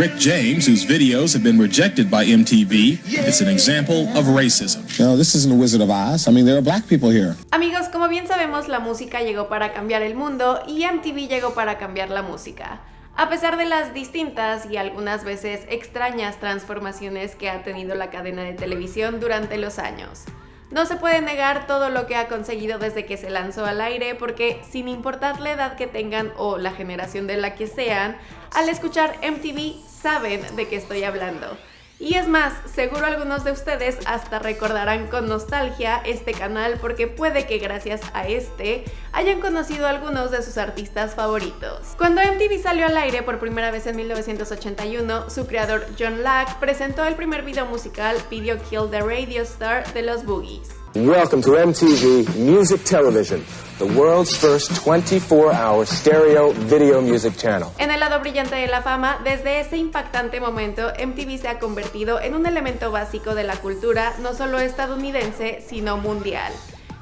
Rick James, whose videos have been rejected by MTV, is an example of racism. No, this isn't a Wizard of Oz. I mean, there are black people here. Amigos, como bien sabemos, la música llegó para cambiar el mundo y MTV llegó para cambiar la música. A pesar de las distintas y algunas veces extrañas transformaciones que ha tenido la cadena de televisión durante los años. No se puede negar todo lo que ha conseguido desde que se lanzó al aire porque sin importar la edad que tengan o la generación de la que sean, al escuchar MTV saben de qué estoy hablando. Y es más, seguro algunos de ustedes hasta recordarán con nostalgia este canal porque puede que gracias a este hayan conocido a algunos de sus artistas favoritos. Cuando MTV salió al aire por primera vez en 1981, su creador John Lack presentó el primer video musical Video Kill the Radio Star de los Boogies. Welcome to MTV Music Television, the world's first 24-hour stereo video music channel. En el lado brillante de la fama, desde ese impactante momento, MTV se ha convertido en un elemento básico de la cultura no solo estadounidense, sino mundial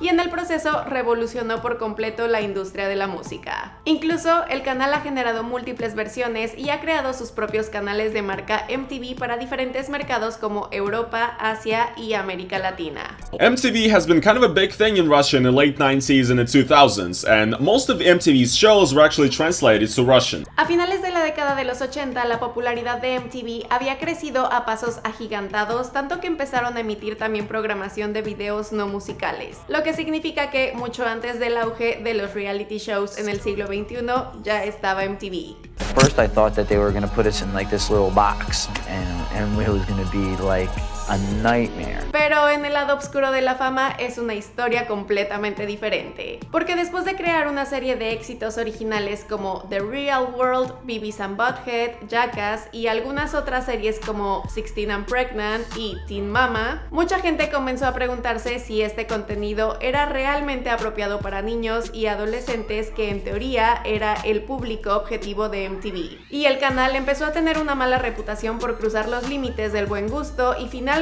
y en el proceso revolucionó por completo la industria de la música. Incluso el canal ha generado múltiples versiones y ha creado sus propios canales de marca MTV para diferentes mercados como Europa, Asia y América Latina. MTV has been kind of a big thing in Russia in the late 90s and the 2000s, and most of MTV's shows were actually translated to Russian. A finales de la década de los 80, la popularidad de MTV había crecido a pasos agigantados, tanto que empezaron a emitir también programación de videos no musicales, lo que significa que mucho antes del auge de los reality shows en el siglo XXI ya estaba MTV. First I thought that they were going to put us in like this little box and, and it was going to be like nightmare. Pero en el lado oscuro de la fama es una historia completamente diferente. Porque después de crear una serie de éxitos originales como The Real World, Beavis and Butthead, Jackass y algunas otras series como Sixteen and Pregnant y Teen Mama, mucha gente comenzó a preguntarse si este contenido era realmente apropiado para niños y adolescentes que en teoría era el público objetivo de MTV. Y el canal empezó a tener una mala reputación por cruzar los límites del buen gusto y finalmente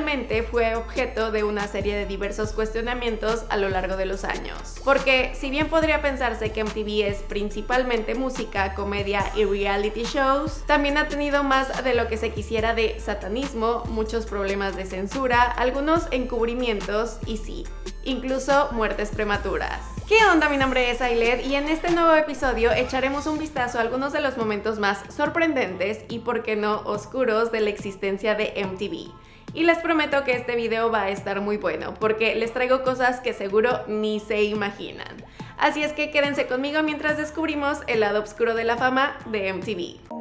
fue objeto de una serie de diversos cuestionamientos a lo largo de los años. Porque si bien podría pensarse que MTV es principalmente música, comedia y reality shows, también ha tenido más de lo que se quisiera de satanismo, muchos problemas de censura, algunos encubrimientos y sí, incluso muertes prematuras. ¿Qué onda? Mi nombre es Ailed y en este nuevo episodio echaremos un vistazo a algunos de los momentos más sorprendentes y por qué no oscuros de la existencia de MTV y les prometo que este video va a estar muy bueno porque les traigo cosas que seguro ni se imaginan. Así es que quédense conmigo mientras descubrimos el lado oscuro de la fama de MTV.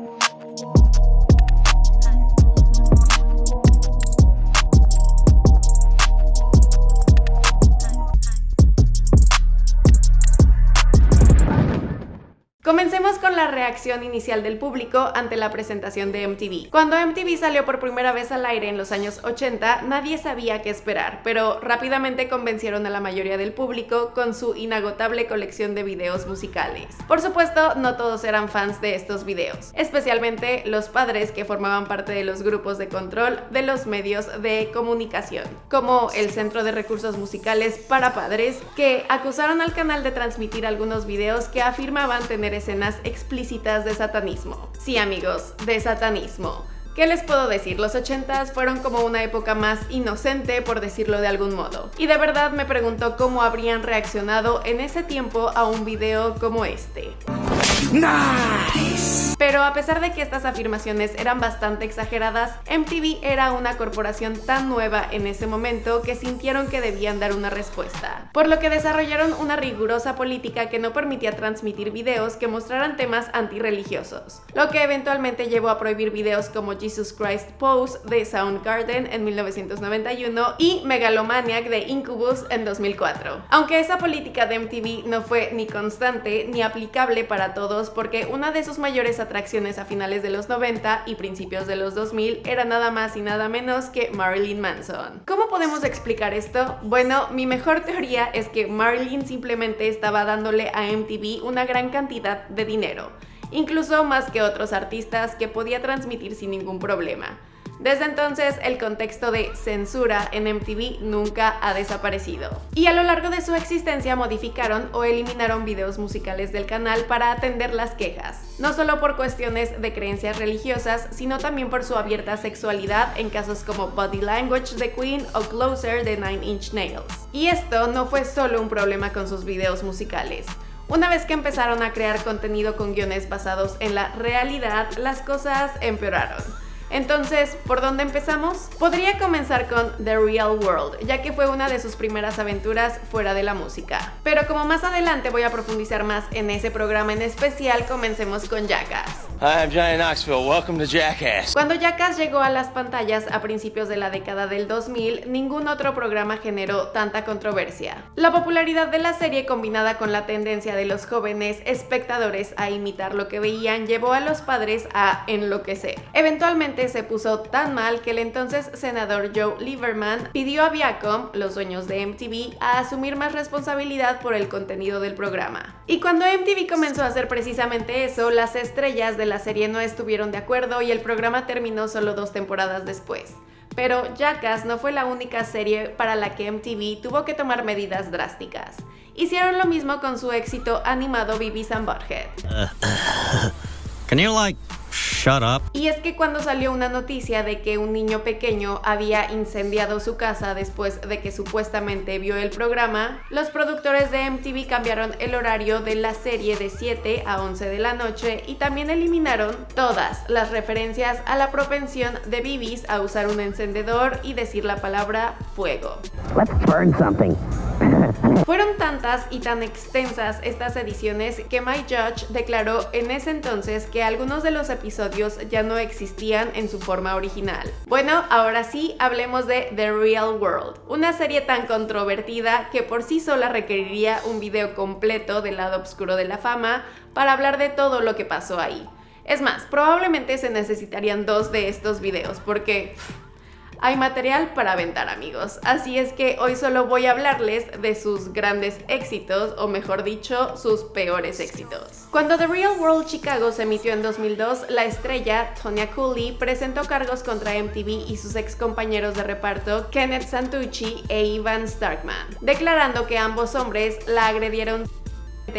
Comencemos con la reacción inicial del público ante la presentación de MTV. Cuando MTV salió por primera vez al aire en los años 80, nadie sabía qué esperar, pero rápidamente convencieron a la mayoría del público con su inagotable colección de videos musicales. Por supuesto, no todos eran fans de estos videos, especialmente los padres que formaban parte de los grupos de control de los medios de comunicación, como el Centro de Recursos Musicales para Padres, que acusaron al canal de transmitir algunos videos que afirmaban tener escenas explícitas de satanismo. Sí amigos, de satanismo. ¿Qué les puedo decir? Los 80s fueron como una época más inocente, por decirlo de algún modo. Y de verdad me pregunto cómo habrían reaccionado en ese tiempo a un video como este. Pero a pesar de que estas afirmaciones eran bastante exageradas, MTV era una corporación tan nueva en ese momento que sintieron que debían dar una respuesta, por lo que desarrollaron una rigurosa política que no permitía transmitir videos que mostraran temas antirreligiosos, lo que eventualmente llevó a prohibir videos como Jesus Christ Pose de Soundgarden en 1991 y Megalomaniac de Incubus en 2004. Aunque esa política de MTV no fue ni constante ni aplicable para todos porque una de sus mayores atracciones a finales de los 90 y principios de los 2000 era nada más y nada menos que Marilyn Manson. ¿Cómo podemos explicar esto? Bueno, mi mejor teoría es que Marilyn simplemente estaba dándole a MTV una gran cantidad de dinero, incluso más que otros artistas que podía transmitir sin ningún problema. Desde entonces, el contexto de censura en MTV nunca ha desaparecido. Y a lo largo de su existencia modificaron o eliminaron videos musicales del canal para atender las quejas, no solo por cuestiones de creencias religiosas, sino también por su abierta sexualidad en casos como Body Language de Queen o Closer de Nine Inch Nails. Y esto no fue solo un problema con sus videos musicales. Una vez que empezaron a crear contenido con guiones basados en la realidad, las cosas empeoraron. Entonces, ¿por dónde empezamos? Podría comenzar con The Real World, ya que fue una de sus primeras aventuras fuera de la música. Pero como más adelante voy a profundizar más en ese programa en especial, comencemos con Jackass. Hi, I'm Johnny Knoxville. Welcome to Jackass. Cuando Jackass llegó a las pantallas a principios de la década del 2000, ningún otro programa generó tanta controversia. La popularidad de la serie combinada con la tendencia de los jóvenes espectadores a imitar lo que veían llevó a los padres a enloquecer. Eventualmente se puso tan mal que el entonces senador Joe Lieberman pidió a Viacom, los dueños de MTV, a asumir más responsabilidad por el contenido del programa. Y cuando MTV comenzó a hacer precisamente eso, las estrellas de la serie no estuvieron de acuerdo y el programa terminó solo dos temporadas después. Pero Jackass no fue la única serie para la que MTV tuvo que tomar medidas drásticas. Hicieron lo mismo con su éxito animado Beavis and. Can you like shut up? Y es que cuando salió una noticia de que un niño pequeño había incendiado su casa después de que supuestamente vio el programa, los productores de MTV cambiaron el horario de la serie de 7 a 11 de la noche y también eliminaron todas las referencias a la propensión de Bibis a usar un encendedor y decir la palabra fuego. Let's burn something. Fueron tantas y tan extensas estas ediciones que My Judge declaró en ese entonces que algunos de los episodios ya no existían en su forma original. Bueno, ahora sí, hablemos de The Real World, una serie tan controvertida que por sí sola requeriría un video completo del lado oscuro de la fama para hablar de todo lo que pasó ahí. Es más, probablemente se necesitarían dos de estos videos porque hay material para aventar amigos, así es que hoy solo voy a hablarles de sus grandes éxitos, o mejor dicho, sus peores éxitos. Cuando The Real World Chicago se emitió en 2002, la estrella Tonya Cooley presentó cargos contra MTV y sus ex compañeros de reparto Kenneth Santucci e Ivan Starkman, declarando que ambos hombres la agredieron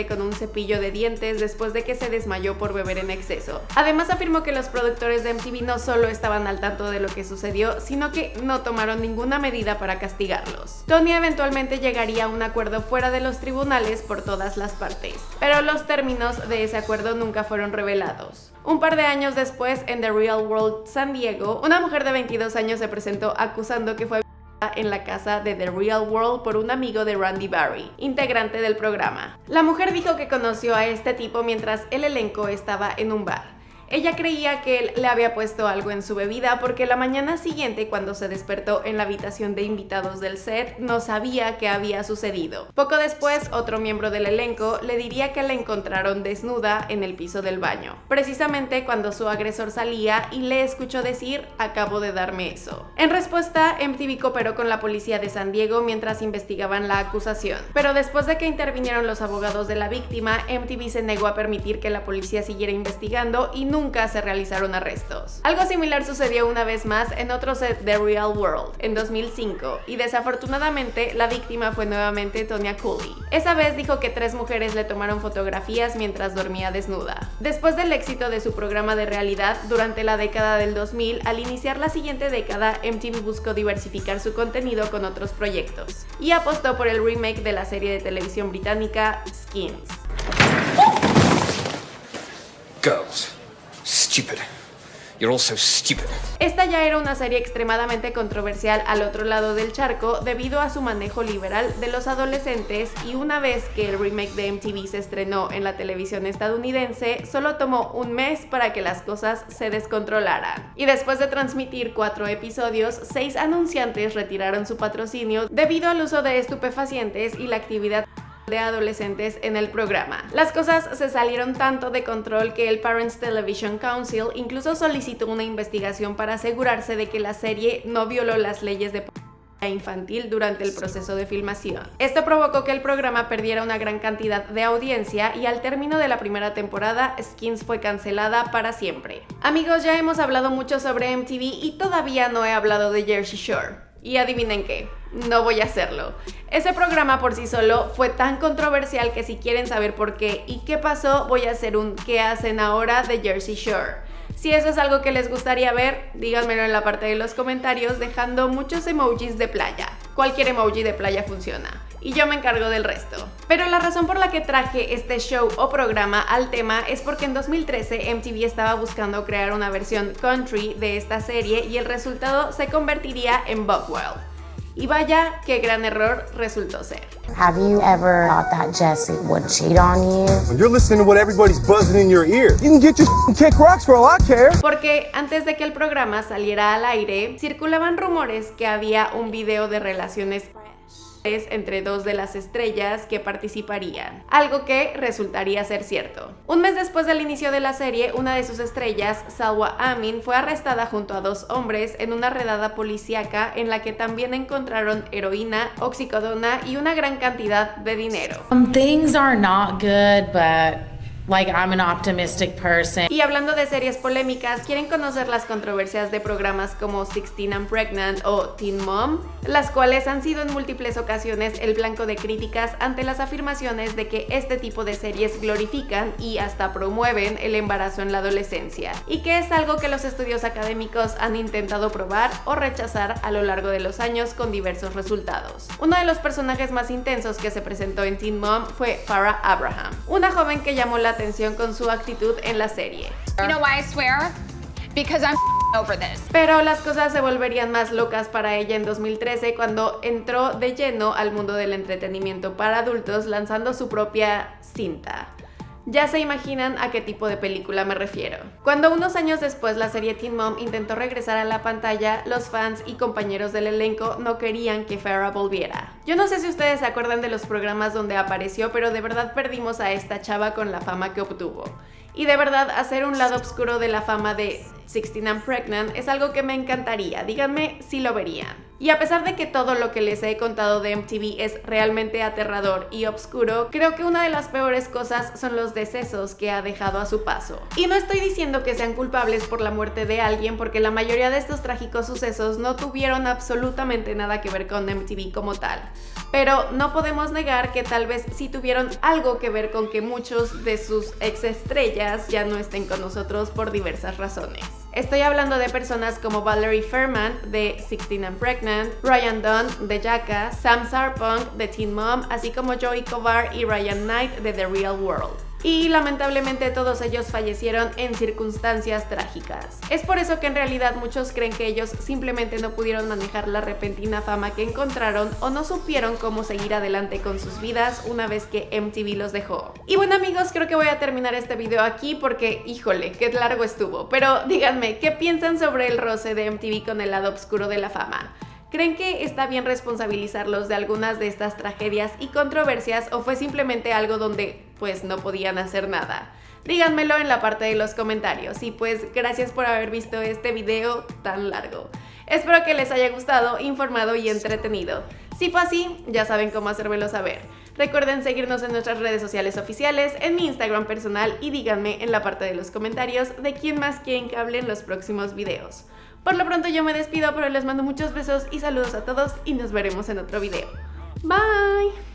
con un cepillo de dientes después de que se desmayó por beber en exceso. Además afirmó que los productores de MTV no solo estaban al tanto de lo que sucedió, sino que no tomaron ninguna medida para castigarlos. Tony eventualmente llegaría a un acuerdo fuera de los tribunales por todas las partes, pero los términos de ese acuerdo nunca fueron revelados. Un par de años después, en The Real World San Diego, una mujer de 22 años se presentó acusando que fue en la casa de The Real World por un amigo de Randy Barry, integrante del programa. La mujer dijo que conoció a este tipo mientras el elenco estaba en un bar. Ella creía que él le había puesto algo en su bebida porque la mañana siguiente cuando se despertó en la habitación de invitados del set no sabía qué había sucedido. Poco después otro miembro del elenco le diría que la encontraron desnuda en el piso del baño, precisamente cuando su agresor salía y le escuchó decir acabo de darme eso. En respuesta MTV cooperó con la policía de San Diego mientras investigaban la acusación, pero después de que intervinieron los abogados de la víctima MTV se negó a permitir que la policía siguiera investigando y nunca se realizaron arrestos. Algo similar sucedió una vez más en otro set de Real World, en 2005, y desafortunadamente la víctima fue nuevamente Tonya Cooley. Esa vez dijo que tres mujeres le tomaron fotografías mientras dormía desnuda. Después del éxito de su programa de realidad durante la década del 2000, al iniciar la siguiente década, MTV buscó diversificar su contenido con otros proyectos, y apostó por el remake de la serie de televisión británica Skins. Esta ya era una serie extremadamente controversial al otro lado del charco debido a su manejo liberal de los adolescentes y una vez que el remake de MTV se estrenó en la televisión estadounidense, solo tomó un mes para que las cosas se descontrolaran. Y después de transmitir cuatro episodios, seis anunciantes retiraron su patrocinio debido al uso de estupefacientes y la actividad de adolescentes en el programa. Las cosas se salieron tanto de control que el Parents Television Council incluso solicitó una investigación para asegurarse de que la serie no violó las leyes de infantil durante el proceso de filmación. Esto provocó que el programa perdiera una gran cantidad de audiencia y al término de la primera temporada, Skins fue cancelada para siempre. Amigos, ya hemos hablado mucho sobre MTV y todavía no he hablado de Jersey Shore. Y adivinen qué, no voy a hacerlo. Ese programa por sí solo fue tan controversial que si quieren saber por qué y qué pasó, voy a hacer un ¿qué hacen ahora? de Jersey Shore. Si eso es algo que les gustaría ver, díganmelo en la parte de los comentarios dejando muchos emojis de playa. Cualquier emoji de playa funciona. Y yo me encargo del resto. Pero la razón por la que traje este show o programa al tema es porque en 2013 MTV estaba buscando crear una versión country de esta serie y el resultado se convertiría en Buckwild. Y vaya, qué gran error resultó ser. Have you ever thought that Jesse would cheat on you? When you're listening to what everybody's buzzing in your ear, you can get your kick rocks for all I care. Porque antes de que el programa saliera al aire, circulaban rumores que había un video de relaciones entre dos de las estrellas que participarían, algo que resultaría ser cierto. Un mes después del inicio de la serie, una de sus estrellas, Salwa Amin, fue arrestada junto a dos hombres en una redada policíaca en la que también encontraron heroína, oxicodona y una gran cantidad de dinero. Like I'm an optimistic person. Y hablando de series polémicas, ¿quieren conocer las controversias de programas como Sixteen and Pregnant o Teen Mom? Las cuales han sido en múltiples ocasiones el blanco de críticas ante las afirmaciones de que este tipo de series glorifican y hasta promueven el embarazo en la adolescencia, y que es algo que los estudios académicos han intentado probar o rechazar a lo largo de los años con diversos resultados. Uno de los personajes más intensos que se presentó en Teen Mom fue Farrah Abraham, una joven que llamó la atención con su actitud en la serie. Pero las cosas se volverían más locas para ella en 2013 cuando entró de lleno al mundo del entretenimiento para adultos lanzando su propia cinta. Ya se imaginan a qué tipo de película me refiero. Cuando unos años después la serie Teen Mom intentó regresar a la pantalla, los fans y compañeros del elenco no querían que Farrah volviera. Yo no sé si ustedes se acuerdan de los programas donde apareció, pero de verdad perdimos a esta chava con la fama que obtuvo. Y de verdad, hacer un lado oscuro de la fama de 16 and Pregnant es algo que me encantaría. Díganme si lo verían. Y a pesar de que todo lo que les he contado de MTV es realmente aterrador y oscuro, creo que una de las peores cosas son los decesos que ha dejado a su paso. Y no estoy diciendo que sean culpables por la muerte de alguien, porque la mayoría de estos trágicos sucesos no tuvieron absolutamente nada que ver con MTV como tal. Pero no podemos negar que tal vez sí tuvieron algo que ver con que muchos de sus ex estrellas ya no estén con nosotros por diversas razones. Estoy hablando de personas como Valerie Fairman de 16 and Pregnant, Ryan Dunn de Jackass, Sam Sarpong de Teen Mom, así como Joey Kovar y Ryan Knight de The Real World y lamentablemente todos ellos fallecieron en circunstancias trágicas. Es por eso que en realidad muchos creen que ellos simplemente no pudieron manejar la repentina fama que encontraron o no supieron cómo seguir adelante con sus vidas una vez que MTV los dejó. Y bueno amigos, creo que voy a terminar este video aquí porque, híjole, qué largo estuvo. Pero díganme, ¿qué piensan sobre el roce de MTV con el lado oscuro de la fama? ¿Creen que está bien responsabilizarlos de algunas de estas tragedias y controversias o fue simplemente algo donde pues no podían hacer nada? Díganmelo en la parte de los comentarios y pues gracias por haber visto este video tan largo. Espero que les haya gustado, informado y entretenido. Si fue así, ya saben cómo hacérmelo saber. Recuerden seguirnos en nuestras redes sociales oficiales, en mi Instagram personal y díganme en la parte de los comentarios de quién más quieren que hable en los próximos videos. Por lo pronto yo me despido, pero les mando muchos besos y saludos a todos y nos veremos en otro video. Bye!